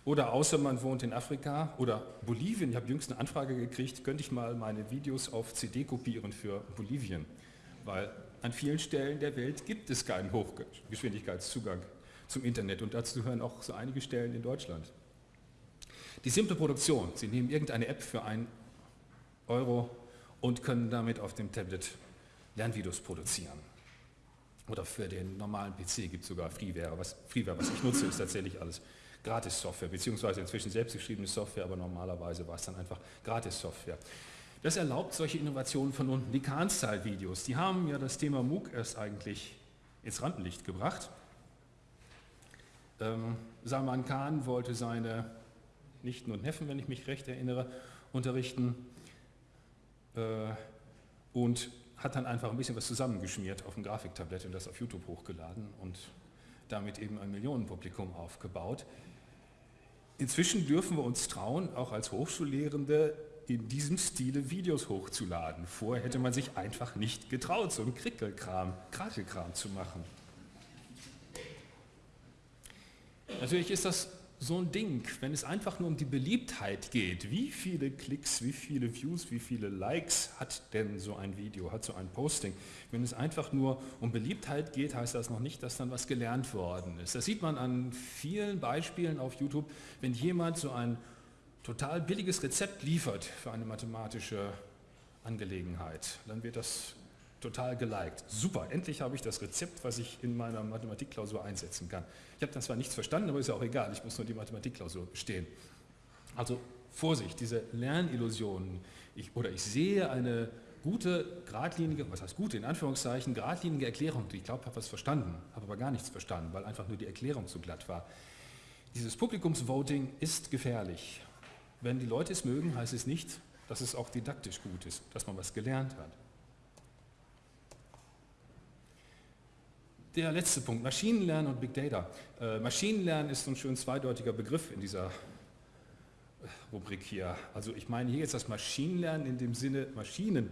oder außer man wohnt in Afrika oder Bolivien. Ich habe jüngst eine Anfrage gekriegt, könnte ich mal meine Videos auf CD kopieren für Bolivien, weil an vielen Stellen der Welt gibt es keinen Hochgeschwindigkeitszugang zum Internet und dazu gehören auch so einige Stellen in Deutschland. Die simple Produktion, Sie nehmen irgendeine App für einen Euro und können damit auf dem Tablet Lernvideos produzieren. Oder für den normalen PC gibt es sogar Freeware. Was, Freeware. was ich nutze, ist tatsächlich alles Gratis-Software, beziehungsweise inzwischen selbstgeschriebene Software, aber normalerweise war es dann einfach Gratis-Software. Das erlaubt solche Innovationen von unten. Die Kahn-Style-Videos, die haben ja das Thema MOOC erst eigentlich ins Rampenlicht gebracht. Ähm, Salman Khan wollte seine Nichten und Neffen, wenn ich mich recht erinnere, unterrichten äh, und hat dann einfach ein bisschen was zusammengeschmiert auf ein Grafiktablett und das auf YouTube hochgeladen und damit eben ein Millionenpublikum aufgebaut. Inzwischen dürfen wir uns trauen, auch als Hochschullehrende in diesem Stile Videos hochzuladen. Vorher hätte man sich einfach nicht getraut, so einen Krickelkram, Krakelkram zu machen. Natürlich ist das so ein Ding, wenn es einfach nur um die Beliebtheit geht. Wie viele Klicks, wie viele Views, wie viele Likes hat denn so ein Video, hat so ein Posting? Wenn es einfach nur um Beliebtheit geht, heißt das noch nicht, dass dann was gelernt worden ist. Das sieht man an vielen Beispielen auf YouTube, wenn jemand so ein total billiges Rezept liefert für eine mathematische Angelegenheit, dann wird das total geliked. Super, endlich habe ich das Rezept, was ich in meiner Mathematikklausur einsetzen kann. Ich habe dann zwar nichts verstanden, aber ist ja auch egal, ich muss nur die Mathematikklausur bestehen. Also Vorsicht, diese Lernillusionen, ich, oder ich sehe eine gute, geradlinige, was heißt gute, in Anführungszeichen, geradlinige Erklärung, ich glaube, habe was verstanden, habe aber gar nichts verstanden, weil einfach nur die Erklärung zu glatt war. Dieses Publikumsvoting ist gefährlich. Wenn die Leute es mögen, heißt es nicht, dass es auch didaktisch gut ist, dass man was gelernt hat. Der letzte Punkt, Maschinenlernen und Big Data. Äh, Maschinenlernen ist so ein schön zweideutiger Begriff in dieser äh, Rubrik hier. Also ich meine hier jetzt das Maschinenlernen in dem Sinne Maschinen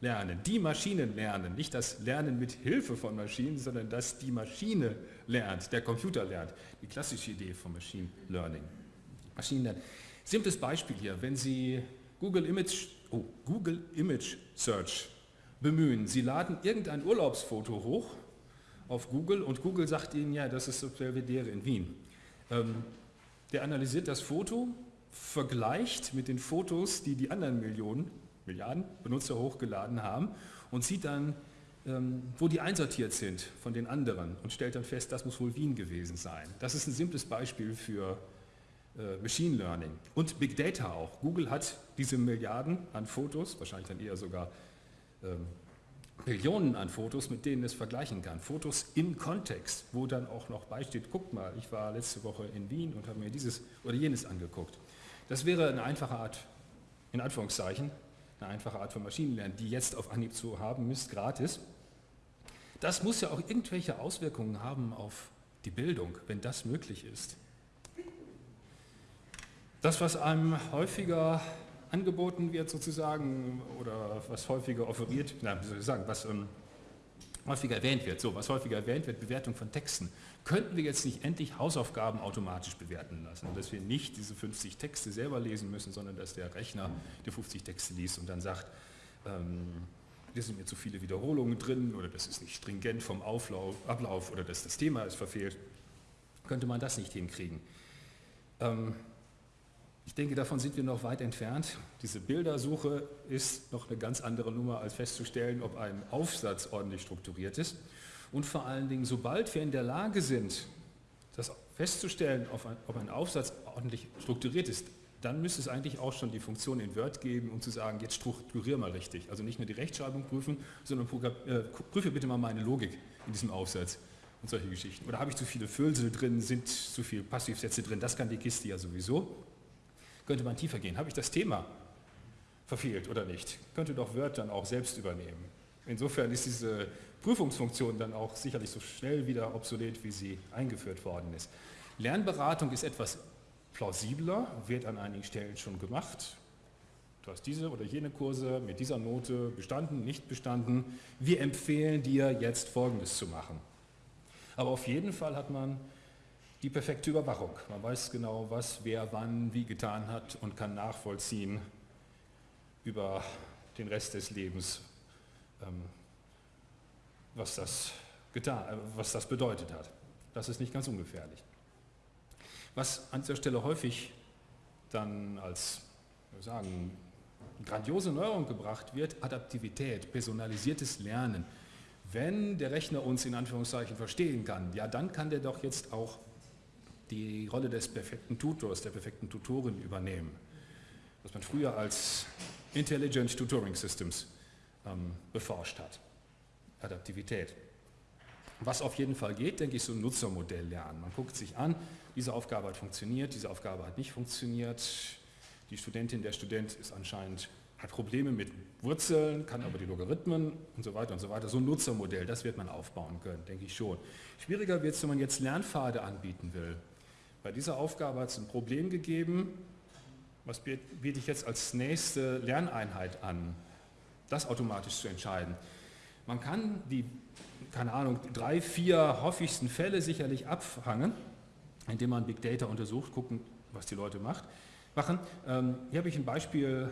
lernen, die Maschinen lernen, nicht das Lernen mit Hilfe von Maschinen, sondern dass die Maschine lernt, der Computer lernt. Die klassische Idee von Machine Learning. Maschinenlernen. Simples Beispiel hier, wenn Sie Google Image, oh, Google Image Search bemühen, Sie laden irgendein Urlaubsfoto hoch auf Google und Google sagt Ihnen, ja, das ist das Belvedere in Wien. Ähm, der analysiert das Foto, vergleicht mit den Fotos, die die anderen Millionen, Milliarden Benutzer hochgeladen haben und sieht dann, ähm, wo die einsortiert sind von den anderen und stellt dann fest, das muss wohl Wien gewesen sein. Das ist ein simples Beispiel für äh, Machine Learning und Big Data auch. Google hat diese Milliarden an Fotos, wahrscheinlich dann eher sogar ähm, Millionen an Fotos, mit denen es vergleichen kann. Fotos im Kontext, wo dann auch noch beisteht, guckt mal, ich war letzte Woche in Wien und habe mir dieses oder jenes angeguckt. Das wäre eine einfache Art, in Anführungszeichen, eine einfache Art von Maschinenlernen, die jetzt auf Anhieb zu haben ist, gratis. Das muss ja auch irgendwelche Auswirkungen haben auf die Bildung, wenn das möglich ist. Das, was einem häufiger angeboten wird sozusagen oder was häufiger offeriert, na, wie soll ich sagen, was ähm, häufiger erwähnt wird, so was häufiger erwähnt wird, Bewertung von Texten, könnten wir jetzt nicht endlich Hausaufgaben automatisch bewerten lassen, dass wir nicht diese 50 Texte selber lesen müssen, sondern dass der Rechner die 50 Texte liest und dann sagt, ähm, hier sind mir zu viele Wiederholungen drin oder das ist nicht stringent vom Auflauf, Ablauf oder dass das Thema ist verfehlt, könnte man das nicht hinkriegen. Ähm, ich denke, davon sind wir noch weit entfernt. Diese Bildersuche ist noch eine ganz andere Nummer, als festzustellen, ob ein Aufsatz ordentlich strukturiert ist. Und vor allen Dingen, sobald wir in der Lage sind, das festzustellen, ob ein Aufsatz ordentlich strukturiert ist, dann müsste es eigentlich auch schon die Funktion in Word geben, um zu sagen, jetzt strukturiere mal richtig. Also nicht nur die Rechtschreibung prüfen, sondern äh, prüfe bitte mal meine Logik in diesem Aufsatz und solche Geschichten. Oder habe ich zu viele Füllsel drin, sind zu viele Passivsätze drin, das kann die Kiste ja sowieso könnte man tiefer gehen. Habe ich das Thema verfehlt oder nicht? Könnte doch Word dann auch selbst übernehmen. Insofern ist diese Prüfungsfunktion dann auch sicherlich so schnell wieder obsolet, wie sie eingeführt worden ist. Lernberatung ist etwas plausibler, wird an einigen Stellen schon gemacht. Du hast diese oder jene Kurse mit dieser Note bestanden, nicht bestanden. Wir empfehlen dir jetzt Folgendes zu machen. Aber auf jeden Fall hat man die perfekte Überwachung. Man weiß genau, was wer wann wie getan hat und kann nachvollziehen über den Rest des Lebens, ähm, was, das getan, äh, was das bedeutet hat. Das ist nicht ganz ungefährlich. Was an dieser Stelle häufig dann als sagen, grandiose Neuerung gebracht wird, Adaptivität, personalisiertes Lernen. Wenn der Rechner uns in Anführungszeichen verstehen kann, ja dann kann der doch jetzt auch die Rolle des perfekten Tutors, der perfekten Tutorin übernehmen, was man früher als Intelligent Tutoring Systems ähm, beforscht hat. Adaptivität. Was auf jeden Fall geht, denke ich, so ein Nutzermodell lernen. Man guckt sich an, diese Aufgabe hat funktioniert, diese Aufgabe hat nicht funktioniert, die Studentin, der Student ist anscheinend, hat Probleme mit Wurzeln, kann aber die Logarithmen und so weiter und so weiter. So ein Nutzermodell, das wird man aufbauen können, denke ich schon. Schwieriger wird es, wenn man jetzt Lernpfade anbieten will. Bei dieser Aufgabe hat es ein Problem gegeben, was biete ich jetzt als nächste Lerneinheit an, das automatisch zu entscheiden. Man kann die, keine Ahnung, drei, vier häufigsten Fälle sicherlich abfangen, indem man Big Data untersucht, gucken, was die Leute macht, machen. Ähm, hier habe ich ein Beispiel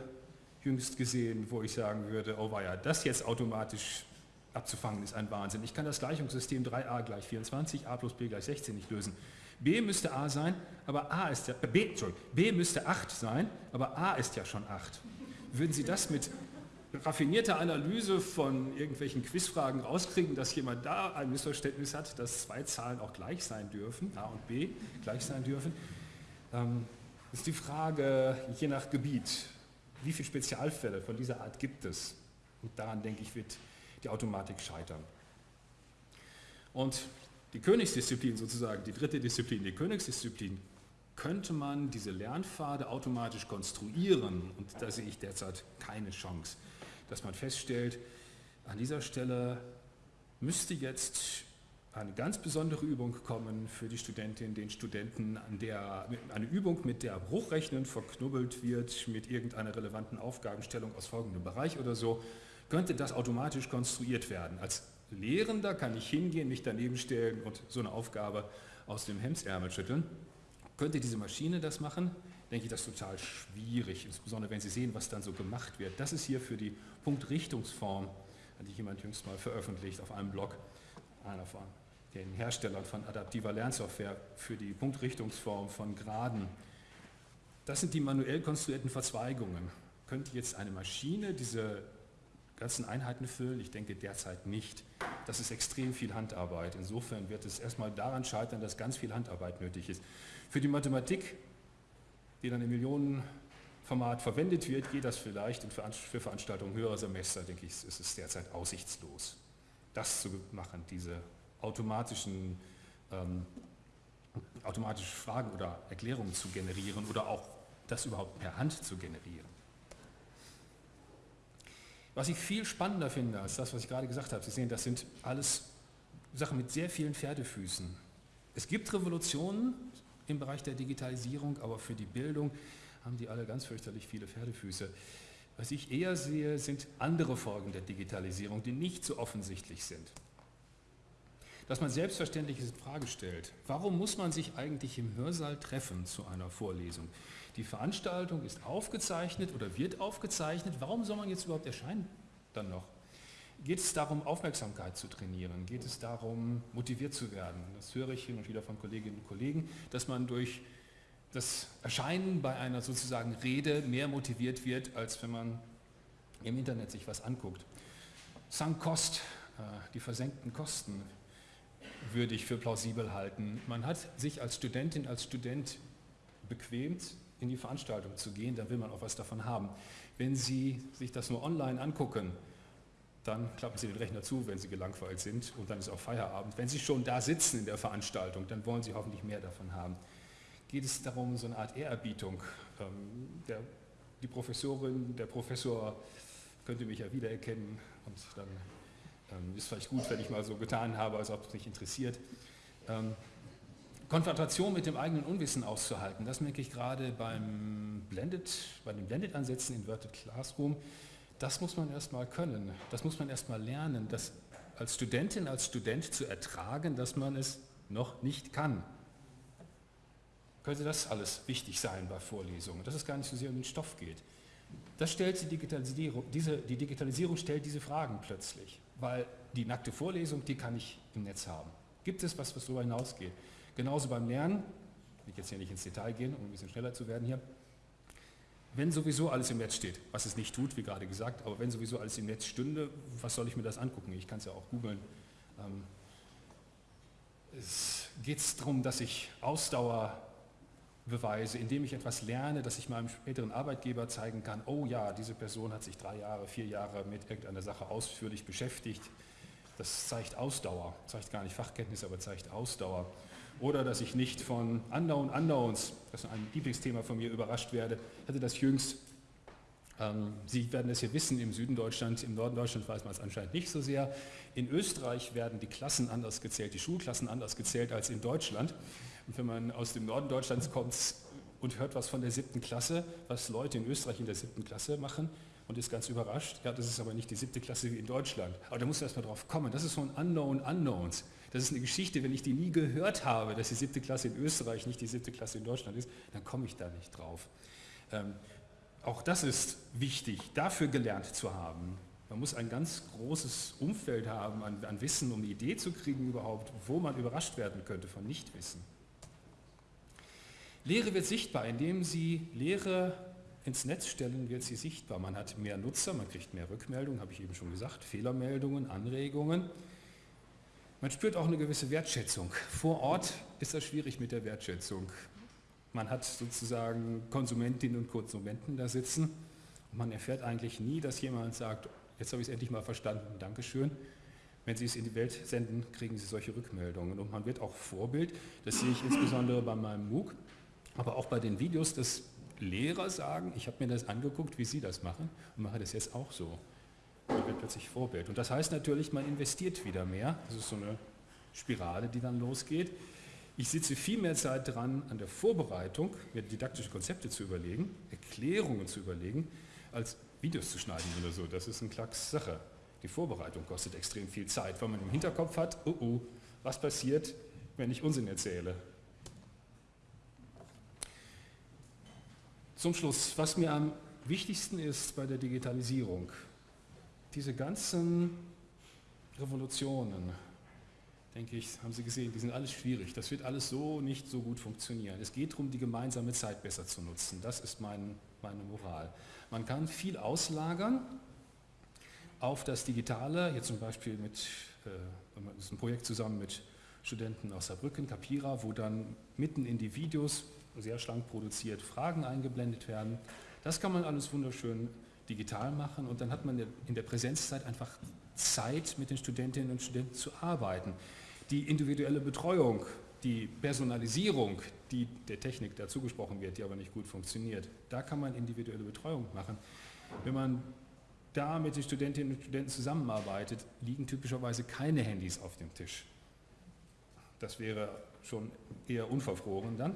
jüngst gesehen, wo ich sagen würde, oh ja, das jetzt automatisch abzufangen ist ein Wahnsinn. Ich kann das Gleichungssystem 3a gleich 24, a plus b gleich 16 nicht lösen. B müsste A sein, aber A ist ja, äh, B, B müsste 8 sein, aber A ist ja schon 8. Würden Sie das mit raffinierter Analyse von irgendwelchen Quizfragen rauskriegen, dass jemand da ein Missverständnis hat, dass zwei Zahlen auch gleich sein dürfen, A und B gleich sein dürfen? Ähm, ist die Frage, je nach Gebiet, wie viele Spezialfälle von dieser Art gibt es? Und daran, denke ich, wird die Automatik scheitern. Und die Königsdisziplin sozusagen, die dritte Disziplin, die Königsdisziplin, könnte man diese Lernpfade automatisch konstruieren. Und da sehe ich derzeit keine Chance, dass man feststellt, an dieser Stelle müsste jetzt eine ganz besondere Übung kommen für die Studentin, den Studenten, an der, eine Übung, mit der Bruchrechnen verknubbelt wird mit irgendeiner relevanten Aufgabenstellung aus folgendem Bereich oder so, könnte das automatisch konstruiert werden. Als Lehrender kann ich hingehen, mich daneben stellen und so eine Aufgabe aus dem Hemdsärmel schütteln. Könnte diese Maschine das machen? Denke ich, das ist total schwierig, insbesondere wenn Sie sehen, was dann so gemacht wird. Das ist hier für die Punktrichtungsform, hatte jemand jüngst mal veröffentlicht auf einem Blog, einer von den Herstellern von adaptiver Lernsoftware für die Punktrichtungsform von Graden. Das sind die manuell konstruierten Verzweigungen. Könnte jetzt eine Maschine diese ganzen Einheiten füllen? Ich denke derzeit nicht. Das ist extrem viel Handarbeit. Insofern wird es erstmal daran scheitern, dass ganz viel Handarbeit nötig ist. Für die Mathematik, die dann im Millionenformat verwendet wird, geht das vielleicht und für Veranstaltungen höherer Semester, denke ich, ist es derzeit aussichtslos, das zu machen, diese automatischen, ähm, automatische Fragen oder Erklärungen zu generieren oder auch das überhaupt per Hand zu generieren. Was ich viel spannender finde als das, was ich gerade gesagt habe, Sie sehen, das sind alles Sachen mit sehr vielen Pferdefüßen. Es gibt Revolutionen im Bereich der Digitalisierung, aber für die Bildung haben die alle ganz fürchterlich viele Pferdefüße. Was ich eher sehe, sind andere Folgen der Digitalisierung, die nicht so offensichtlich sind dass man Selbstverständliches in Frage stellt. Warum muss man sich eigentlich im Hörsaal treffen zu einer Vorlesung? Die Veranstaltung ist aufgezeichnet oder wird aufgezeichnet. Warum soll man jetzt überhaupt erscheinen dann noch? Geht es darum, Aufmerksamkeit zu trainieren? Geht es darum, motiviert zu werden? Das höre ich hin und wieder von Kolleginnen und Kollegen, dass man durch das Erscheinen bei einer sozusagen Rede mehr motiviert wird, als wenn man im Internet sich was anguckt. Sunk Cost, äh, die versenkten Kosten, würde ich für plausibel halten. Man hat sich als Studentin, als Student bequemt, in die Veranstaltung zu gehen, dann will man auch was davon haben. Wenn Sie sich das nur online angucken, dann klappen Sie den Rechner zu, wenn Sie gelangweilt sind und dann ist auch Feierabend. Wenn Sie schon da sitzen in der Veranstaltung, dann wollen Sie hoffentlich mehr davon haben. Geht es darum, so eine Art Ehrerbietung? Ähm, der, die Professorin, der Professor könnte mich ja wiedererkennen und dann ist vielleicht gut, wenn ich mal so getan habe, als ob es mich interessiert. Ähm, Konfrontation mit dem eigenen Unwissen auszuhalten, das merke ich gerade beim Blended, bei den Blended-Ansätzen in Inverted Classroom. Das muss man erstmal können, das muss man erstmal lernen, das als Studentin, als Student zu ertragen, dass man es noch nicht kann. Könnte das alles wichtig sein bei Vorlesungen, dass es gar nicht so sehr um den Stoff geht. Das stellt die Digitalisierung, diese, die Digitalisierung stellt diese Fragen plötzlich weil die nackte Vorlesung, die kann ich im Netz haben. Gibt es was, was darüber hinausgeht? Genauso beim Lernen, ich jetzt hier nicht ins Detail gehen, um ein bisschen schneller zu werden hier, wenn sowieso alles im Netz steht, was es nicht tut, wie gerade gesagt, aber wenn sowieso alles im Netz stünde, was soll ich mir das angucken? Ich kann es ja auch googeln. Ähm, es geht darum, dass ich Ausdauer beweise, indem ich etwas lerne, dass ich meinem späteren Arbeitgeber zeigen kann, oh ja, diese Person hat sich drei Jahre, vier Jahre mit irgendeiner Sache ausführlich beschäftigt. Das zeigt Ausdauer, zeigt gar nicht Fachkenntnis, aber zeigt Ausdauer. Oder dass ich nicht von Unknown Unknowns, das ist ein Lieblingsthema von mir, überrascht werde. Ich hatte das jüngst, ähm, Sie werden es hier wissen, im Süden Deutschlands, im Norden Deutschlands weiß man es anscheinend nicht so sehr. In Österreich werden die Klassen anders gezählt, die Schulklassen anders gezählt als in Deutschland. Und wenn man aus dem Norden Deutschlands kommt und hört was von der siebten Klasse, was Leute in Österreich in der siebten Klasse machen und ist ganz überrascht, ja, das ist aber nicht die siebte Klasse wie in Deutschland. Aber da muss man erstmal drauf kommen. Das ist so ein Unknown Unknowns. Das ist eine Geschichte, wenn ich die nie gehört habe, dass die siebte Klasse in Österreich nicht die siebte Klasse in Deutschland ist, dann komme ich da nicht drauf. Ähm, auch das ist wichtig, dafür gelernt zu haben. Man muss ein ganz großes Umfeld haben an, an Wissen, um eine Idee zu kriegen überhaupt, wo man überrascht werden könnte von Nichtwissen. Lehre wird sichtbar, indem Sie Lehre ins Netz stellen, wird sie sichtbar. Man hat mehr Nutzer, man kriegt mehr Rückmeldungen, habe ich eben schon gesagt, Fehlermeldungen, Anregungen. Man spürt auch eine gewisse Wertschätzung. Vor Ort ist das schwierig mit der Wertschätzung. Man hat sozusagen Konsumentinnen und Konsumenten da sitzen und man erfährt eigentlich nie, dass jemand sagt, jetzt habe ich es endlich mal verstanden, Dankeschön. Wenn Sie es in die Welt senden, kriegen Sie solche Rückmeldungen. Und man wird auch Vorbild, das sehe ich insbesondere bei meinem MOOC, aber auch bei den Videos, dass Lehrer sagen, ich habe mir das angeguckt, wie Sie das machen und mache das jetzt auch so. Man wird plötzlich Vorbild. Und das heißt natürlich, man investiert wieder mehr. Das ist so eine Spirale, die dann losgeht. Ich sitze viel mehr Zeit dran an der Vorbereitung, mir didaktische Konzepte zu überlegen, Erklärungen zu überlegen, als Videos zu schneiden oder so. Das ist eine Klacks Sache. Die Vorbereitung kostet extrem viel Zeit, weil man im Hinterkopf hat, oh oh, was passiert, wenn ich Unsinn erzähle. Zum Schluss, was mir am wichtigsten ist bei der Digitalisierung, diese ganzen Revolutionen, denke ich, haben Sie gesehen, die sind alles schwierig. Das wird alles so nicht so gut funktionieren. Es geht darum, die gemeinsame Zeit besser zu nutzen. Das ist mein, meine Moral. Man kann viel auslagern auf das Digitale, hier zum Beispiel mit, äh, das ist ein Projekt zusammen mit Studenten aus Saarbrücken, Capira, wo dann mitten in die Videos, sehr schlank produziert, Fragen eingeblendet werden. Das kann man alles wunderschön digital machen und dann hat man in der Präsenzzeit einfach Zeit, mit den Studentinnen und Studenten zu arbeiten. Die individuelle Betreuung, die Personalisierung, die der Technik dazu gesprochen wird, die aber nicht gut funktioniert, da kann man individuelle Betreuung machen. Wenn man da mit den Studentinnen und Studenten zusammenarbeitet, liegen typischerweise keine Handys auf dem Tisch. Das wäre schon eher unverfroren dann.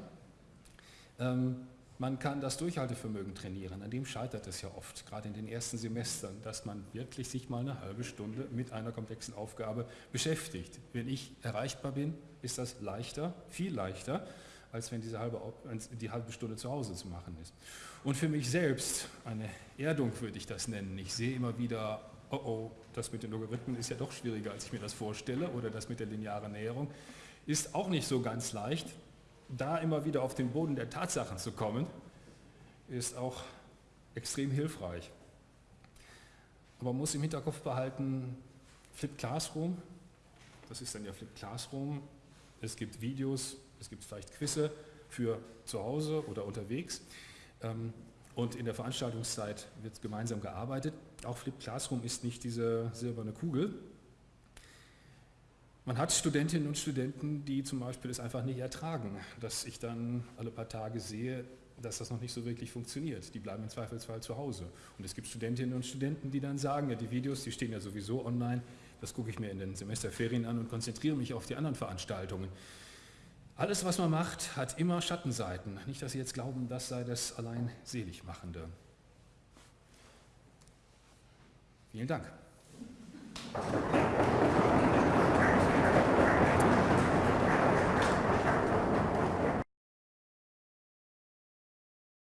Ähm, man kann das Durchhaltevermögen trainieren, an dem scheitert es ja oft, gerade in den ersten Semestern, dass man wirklich sich mal eine halbe Stunde mit einer komplexen Aufgabe beschäftigt. Wenn ich erreichbar bin, ist das leichter, viel leichter, als wenn diese halbe, die halbe Stunde zu Hause zu machen ist. Und für mich selbst, eine Erdung würde ich das nennen, ich sehe immer wieder, oh oh, das mit den Logarithmen ist ja doch schwieriger, als ich mir das vorstelle, oder das mit der linearen Näherung ist auch nicht so ganz leicht, da immer wieder auf den Boden der Tatsachen zu kommen, ist auch extrem hilfreich. Aber man muss im Hinterkopf behalten, Flip Classroom, das ist dann ja Flip Classroom, es gibt Videos, es gibt vielleicht Quizze für zu Hause oder unterwegs ähm, und in der Veranstaltungszeit wird gemeinsam gearbeitet. Auch Flip Classroom ist nicht diese silberne Kugel, man hat Studentinnen und Studenten, die zum Beispiel es einfach nicht ertragen, dass ich dann alle paar Tage sehe, dass das noch nicht so wirklich funktioniert. Die bleiben im Zweifelsfall zu Hause. Und es gibt Studentinnen und Studenten, die dann sagen, ja, die Videos, die stehen ja sowieso online, das gucke ich mir in den Semesterferien an und konzentriere mich auf die anderen Veranstaltungen. Alles, was man macht, hat immer Schattenseiten. Nicht, dass Sie jetzt glauben, das sei das allein Seligmachende. Vielen Dank.